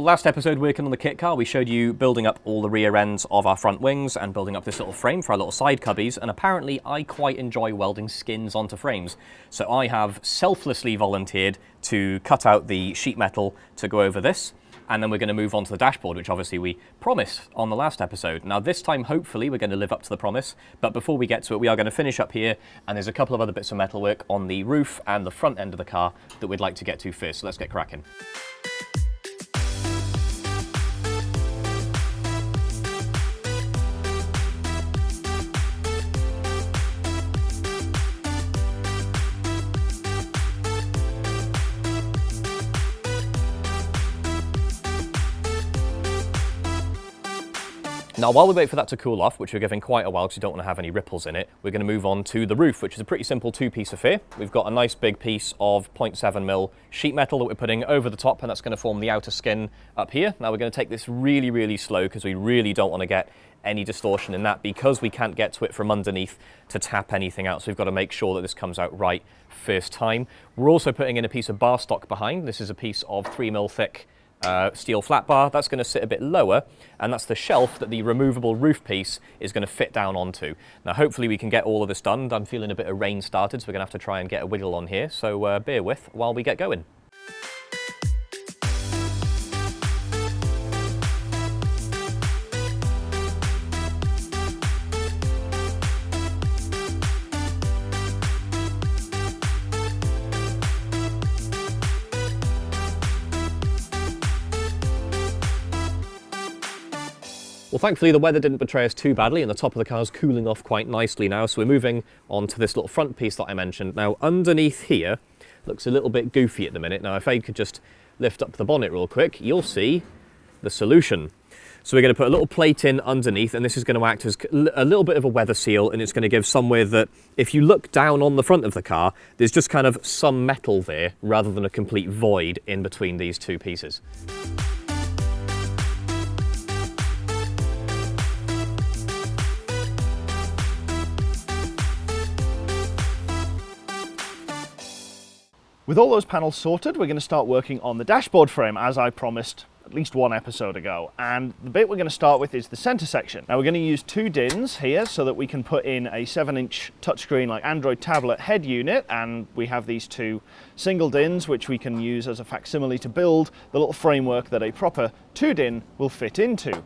Well, last episode working on the kit car, we showed you building up all the rear ends of our front wings and building up this little frame for our little side cubbies. And apparently I quite enjoy welding skins onto frames. So I have selflessly volunteered to cut out the sheet metal to go over this. And then we're going to move on to the dashboard, which obviously we promised on the last episode. Now this time, hopefully, we're going to live up to the promise. But before we get to it, we are going to finish up here. And there's a couple of other bits of metalwork on the roof and the front end of the car that we'd like to get to first. So let's get cracking. Now, while we wait for that to cool off, which we're giving quite a while because we don't want to have any ripples in it, we're going to move on to the roof, which is a pretty simple two-piece affair. We've got a nice big piece of 0.7 mil sheet metal that we're putting over the top, and that's going to form the outer skin up here. Now, we're going to take this really, really slow because we really don't want to get any distortion in that because we can't get to it from underneath to tap anything out. So we've got to make sure that this comes out right first time. We're also putting in a piece of bar stock behind. This is a piece of 3 mil thick uh, steel flat bar. That's going to sit a bit lower, and that's the shelf that the removable roof piece is going to fit down onto. Now, hopefully we can get all of this done. I'm feeling a bit of rain started, so we're going to have to try and get a wiggle on here. So uh, bear with while we get going. Well, thankfully the weather didn't betray us too badly and the top of the car is cooling off quite nicely now. So we're moving on to this little front piece that I mentioned. Now underneath here, looks a little bit goofy at the minute. Now if I could just lift up the bonnet real quick, you'll see the solution. So we're going to put a little plate in underneath and this is going to act as a little bit of a weather seal and it's going to give somewhere that if you look down on the front of the car, there's just kind of some metal there rather than a complete void in between these two pieces. With all those panels sorted, we're going to start working on the dashboard frame as I promised at least one episode ago. And the bit we're going to start with is the center section. Now we're going to use two DINs here so that we can put in a seven inch touchscreen like Android tablet head unit. And we have these two single DINs, which we can use as a facsimile to build the little framework that a proper two DIN will fit into.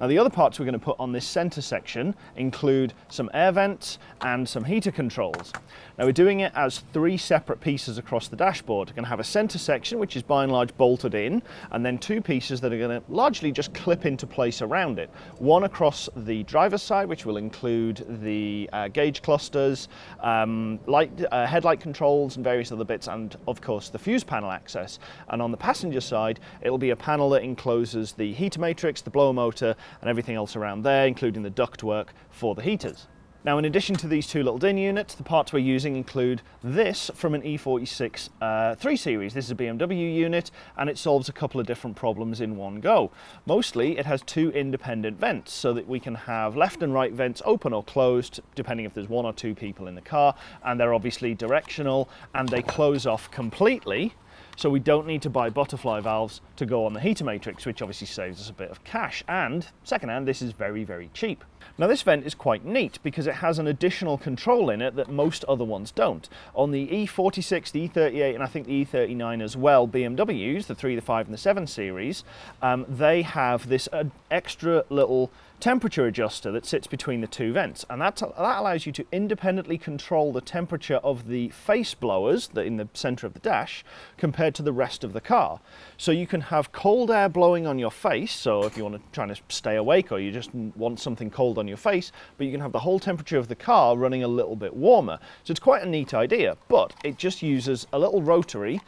Now the other parts we're going to put on this center section include some air vents and some heater controls. Now we're doing it as three separate pieces across the dashboard. We're going to have a center section which is by and large bolted in and then two pieces that are going to largely just clip into place around it. One across the driver's side which will include the uh, gauge clusters, um, light, uh, headlight controls and various other bits and of course the fuse panel access. And on the passenger side it'll be a panel that encloses the heater matrix, the blower motor and everything else around there, including the ductwork for the heaters. Now, in addition to these two little DIN units, the parts we're using include this from an E46 uh, 3 Series. This is a BMW unit, and it solves a couple of different problems in one go. Mostly, it has two independent vents, so that we can have left and right vents open or closed, depending if there's one or two people in the car, and they're obviously directional, and they close off completely so we don't need to buy butterfly valves to go on the heater matrix, which obviously saves us a bit of cash. And secondhand, this is very, very cheap. Now this vent is quite neat because it has an additional control in it that most other ones don't. On the E46, the E38 and I think the E39 as well, BMWs, the 3, the 5 and the 7 series, um, they have this uh, extra little temperature adjuster that sits between the two vents and that, that allows you to independently control the temperature of the face blowers that in the center of the dash compared to the rest of the car. So you can have cold air blowing on your face, so if you want to try to stay awake or you just want something cold on your face, but you can have the whole temperature of the car running a little bit warmer. So it's quite a neat idea, but it just uses a little rotary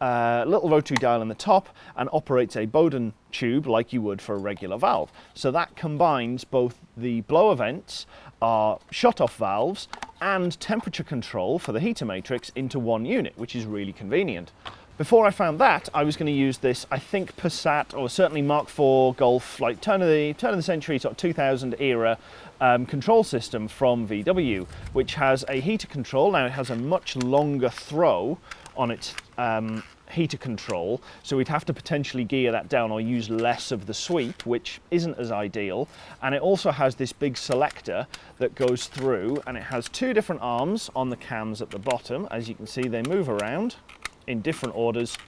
uh, little rotary dial in the top and operates a Bowden tube like you would for a regular valve. So that combines both the blower vents, our shut-off valves, and temperature control for the heater matrix into one unit, which is really convenient. Before I found that, I was going to use this, I think Passat or certainly Mark IV Golf, like turn of the turn of the century, sort of 2000 era um, control system from VW, which has a heater control. Now it has a much longer throw on its um, heater control, so we'd have to potentially gear that down or use less of the sweep, which isn't as ideal. And it also has this big selector that goes through, and it has two different arms on the cams at the bottom. As you can see, they move around in different orders,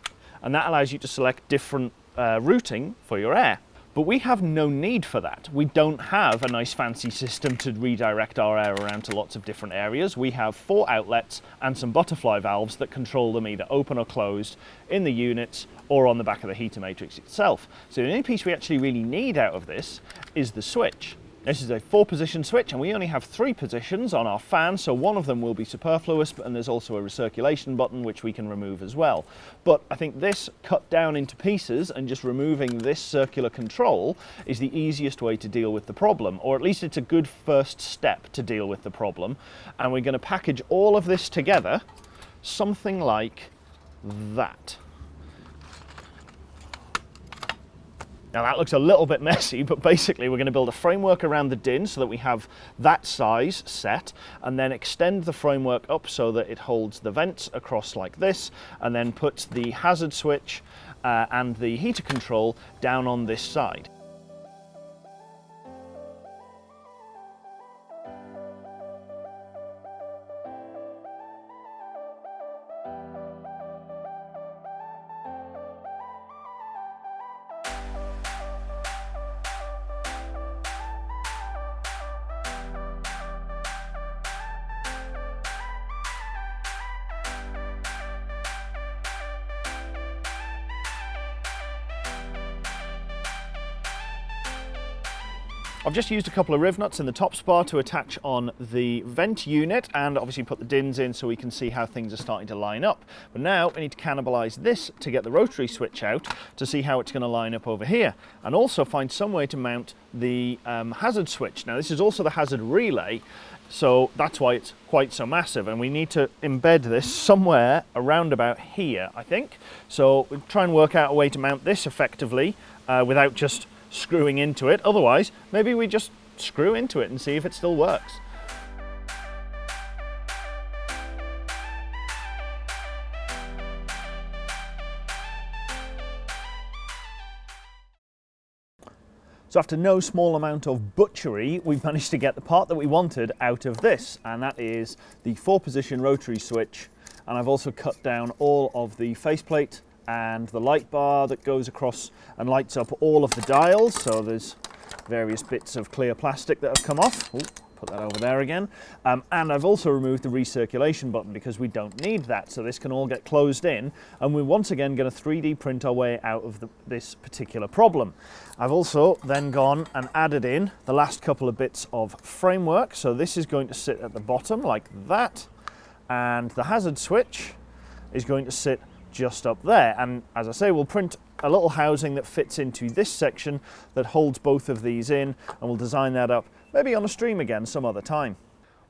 and that allows you to select different uh, routing for your air. But we have no need for that. We don't have a nice fancy system to redirect our air around to lots of different areas. We have four outlets and some butterfly valves that control them either open or closed in the units or on the back of the heater matrix itself. So the only piece we actually really need out of this is the switch. This is a four position switch and we only have three positions on our fan, so one of them will be superfluous, and there's also a recirculation button which we can remove as well. But I think this cut down into pieces and just removing this circular control is the easiest way to deal with the problem, or at least it's a good first step to deal with the problem. And we're going to package all of this together, something like that. Now that looks a little bit messy, but basically we're going to build a framework around the din so that we have that size set and then extend the framework up so that it holds the vents across like this and then put the hazard switch uh, and the heater control down on this side. I've just used a couple of riv nuts in the top spar to attach on the vent unit and obviously put the dins in so we can see how things are starting to line up. But now we need to cannibalize this to get the rotary switch out to see how it's going to line up over here and also find some way to mount the um, hazard switch. Now this is also the hazard relay so that's why it's quite so massive and we need to embed this somewhere around about here I think. So we'll try and work out a way to mount this effectively uh, without just screwing into it. Otherwise, maybe we just screw into it and see if it still works. So after no small amount of butchery, we've managed to get the part that we wanted out of this, and that is the four position rotary switch. And I've also cut down all of the faceplate and the light bar that goes across and lights up all of the dials. So there's various bits of clear plastic that have come off. Ooh, put that over there again. Um, and I've also removed the recirculation button because we don't need that. So this can all get closed in and we're once again going to 3D print our way out of the, this particular problem. I've also then gone and added in the last couple of bits of framework. So this is going to sit at the bottom like that. And the hazard switch is going to sit just up there. And as I say, we'll print a little housing that fits into this section that holds both of these in, and we'll design that up maybe on a stream again some other time.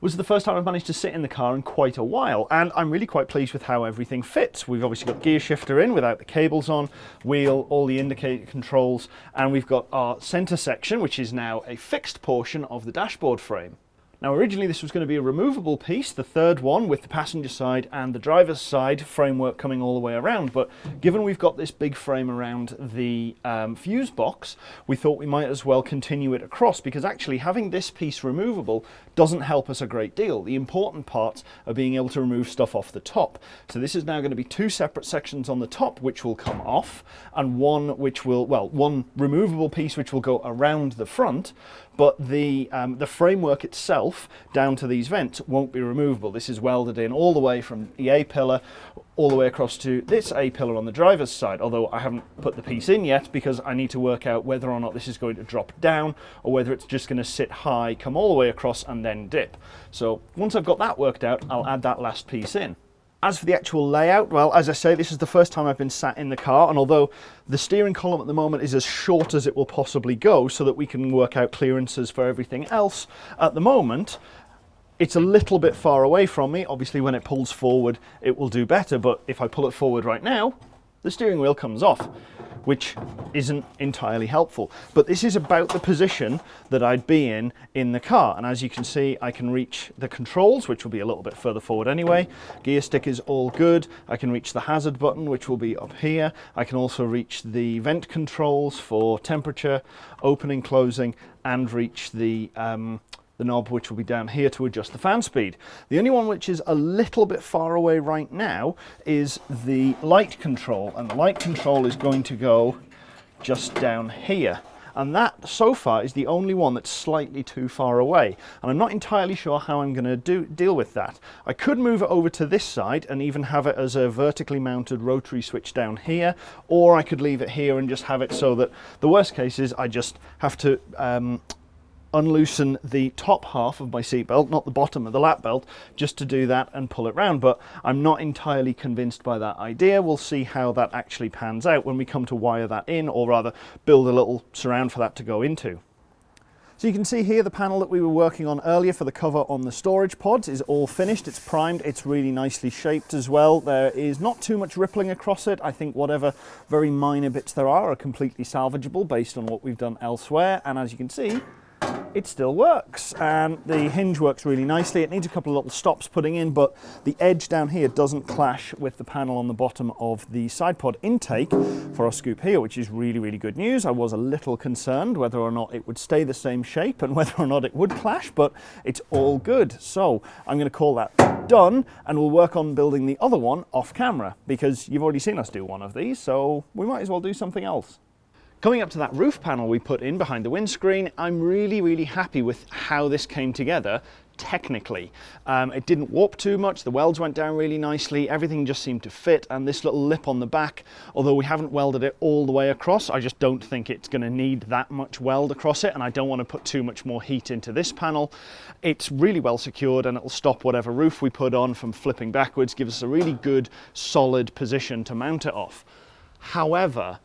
Was the first time I've managed to sit in the car in quite a while, and I'm really quite pleased with how everything fits. We've obviously got gear shifter in without the cables on, wheel, all the indicator controls, and we've got our center section, which is now a fixed portion of the dashboard frame. Now originally this was going to be a removable piece, the third one with the passenger side and the driver's side framework coming all the way around, but given we've got this big frame around the um, fuse box, we thought we might as well continue it across because actually having this piece removable doesn't help us a great deal. The important parts are being able to remove stuff off the top. So this is now going to be two separate sections on the top which will come off and one which will, well, one removable piece which will go around the front, but the, um, the framework itself down to these vents won't be removable. This is welded in all the way from the A-pillar all the way across to this A-pillar on the driver's side, although I haven't put the piece in yet because I need to work out whether or not this is going to drop down or whether it's just going to sit high, come all the way across and then dip. So once I've got that worked out, I'll add that last piece in. As for the actual layout, well, as I say, this is the first time I've been sat in the car, and although the steering column at the moment is as short as it will possibly go so that we can work out clearances for everything else, at the moment, it's a little bit far away from me. Obviously, when it pulls forward, it will do better, but if I pull it forward right now, the steering wheel comes off, which isn't entirely helpful. But this is about the position that I'd be in in the car. And as you can see, I can reach the controls, which will be a little bit further forward anyway. Gear stick is all good. I can reach the hazard button, which will be up here. I can also reach the vent controls for temperature, opening, closing, and reach the um, the knob which will be down here to adjust the fan speed. The only one which is a little bit far away right now is the light control and the light control is going to go just down here and that so far is the only one that's slightly too far away and I'm not entirely sure how I'm going to do deal with that. I could move it over to this side and even have it as a vertically mounted rotary switch down here or I could leave it here and just have it so that the worst case is I just have to um, unloosen the top half of my seatbelt, not the bottom of the lap belt, just to do that and pull it round. But I'm not entirely convinced by that idea. We'll see how that actually pans out when we come to wire that in, or rather build a little surround for that to go into. So you can see here the panel that we were working on earlier for the cover on the storage pods is all finished. It's primed, it's really nicely shaped as well. There is not too much rippling across it. I think whatever very minor bits there are are completely salvageable based on what we've done elsewhere. And as you can see, it still works and the hinge works really nicely. It needs a couple of little stops putting in but the edge down here doesn't clash with the panel on the bottom of the side pod intake for our scoop here which is really really good news. I was a little concerned whether or not it would stay the same shape and whether or not it would clash but it's all good. So I'm going to call that done and we'll work on building the other one off camera because you've already seen us do one of these so we might as well do something else. Coming up to that roof panel we put in behind the windscreen, I'm really, really happy with how this came together technically. Um, it didn't warp too much, the welds went down really nicely, everything just seemed to fit, and this little lip on the back, although we haven't welded it all the way across, I just don't think it's going to need that much weld across it, and I don't want to put too much more heat into this panel. It's really well secured, and it'll stop whatever roof we put on from flipping backwards, give us a really good, solid position to mount it off. However,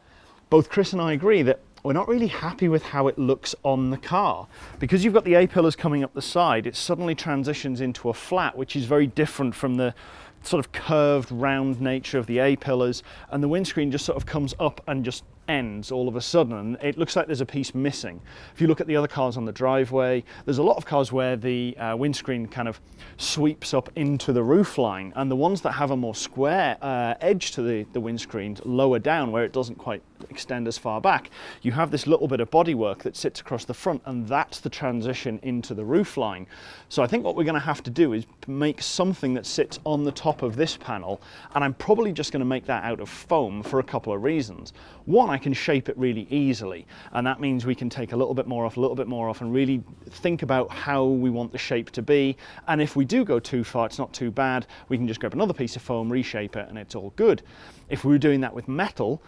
both Chris and I agree that we're not really happy with how it looks on the car. Because you've got the A-pillars coming up the side, it suddenly transitions into a flat, which is very different from the sort of curved round nature of the A-pillars and the windscreen just sort of comes up and just ends all of a sudden and it looks like there's a piece missing. If you look at the other cars on the driveway, there's a lot of cars where the uh, windscreen kind of sweeps up into the roof line and the ones that have a more square uh, edge to the, the windscreen lower down where it doesn't quite extend as far back, you have this little bit of bodywork that sits across the front and that's the transition into the roof line. So I think what we're going to have to do is make something that sits on the top of this panel and I'm probably just going to make that out of foam for a couple of reasons. One, I can shape it really easily and that means we can take a little bit more off, a little bit more off and really think about how we want the shape to be and if we do go too far it's not too bad, we can just grab another piece of foam, reshape it and it's all good. If we were doing that with metal,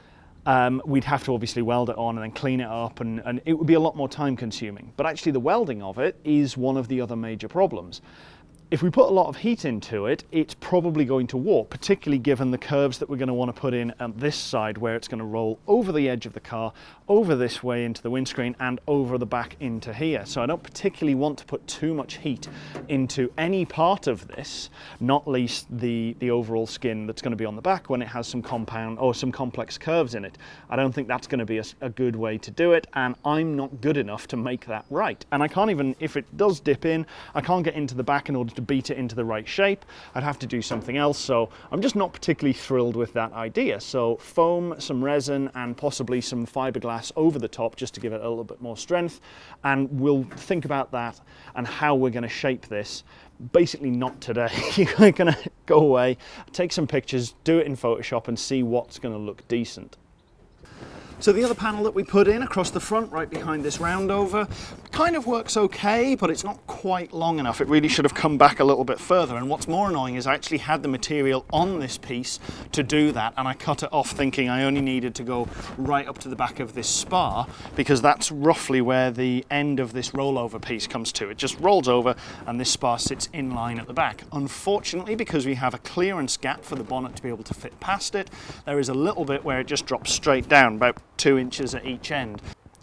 um, we'd have to obviously weld it on and then clean it up and, and it would be a lot more time consuming. But actually the welding of it is one of the other major problems. If we put a lot of heat into it, it's probably going to warp, particularly given the curves that we're going to want to put in at this side where it's going to roll over the edge of the car, over this way into the windscreen and over the back into here. So I don't particularly want to put too much heat into any part of this, not least the, the overall skin that's going to be on the back when it has some compound or some complex curves in it. I don't think that's going to be a, a good way to do it and I'm not good enough to make that right. And I can't even, if it does dip in, I can't get into the back in order to to beat it into the right shape. I'd have to do something else. So I'm just not particularly thrilled with that idea. So foam, some resin and possibly some fiberglass over the top just to give it a little bit more strength. And we'll think about that and how we're going to shape this basically not today. You're going to go away, take some pictures, do it in Photoshop and see what's going to look decent. So the other panel that we put in across the front, right behind this roundover, kind of works okay, but it's not quite long enough. It really should have come back a little bit further. And what's more annoying is I actually had the material on this piece to do that, and I cut it off thinking I only needed to go right up to the back of this spar, because that's roughly where the end of this rollover piece comes to. It just rolls over, and this spar sits in line at the back. Unfortunately, because we have a clearance gap for the bonnet to be able to fit past it, there is a little bit where it just drops straight down, about two inches at each end.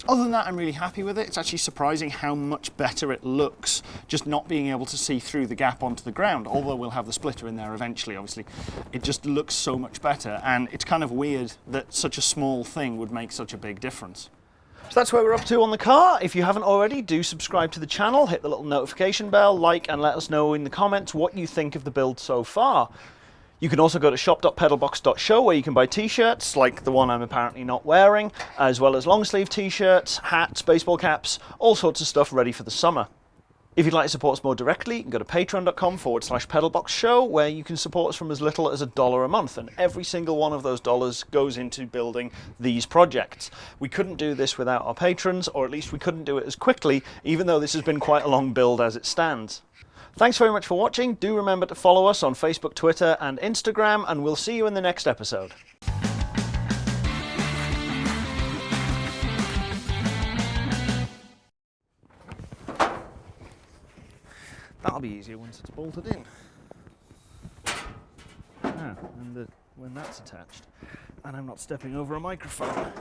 other than that, I'm really happy with it. It's actually surprising how much better it looks, just not being able to see through the gap onto the ground. Although we'll have the splitter in there eventually, obviously. It just looks so much better, and it's kind of weird that such a small thing would make such a big difference. So that's where we're up to on the car. If you haven't already, do subscribe to the channel, hit the little notification bell, like, and let us know in the comments what you think of the build so far. You can also go to shop.pedalbox.show where you can buy t-shirts like the one I'm apparently not wearing, as well as long sleeve t-shirts, hats, baseball caps, all sorts of stuff ready for the summer. If you'd like to support us more directly, you can go to patreon.com forward slash pedalboxshow where you can support us from as little as a dollar a month and every single one of those dollars goes into building these projects. We couldn't do this without our patrons, or at least we couldn't do it as quickly, even though this has been quite a long build as it stands. Thanks very much for watching. Do remember to follow us on Facebook, Twitter, and Instagram, and we'll see you in the next episode. That'll be easier once it's bolted in. Ah, and the, when that's attached, and I'm not stepping over a microphone.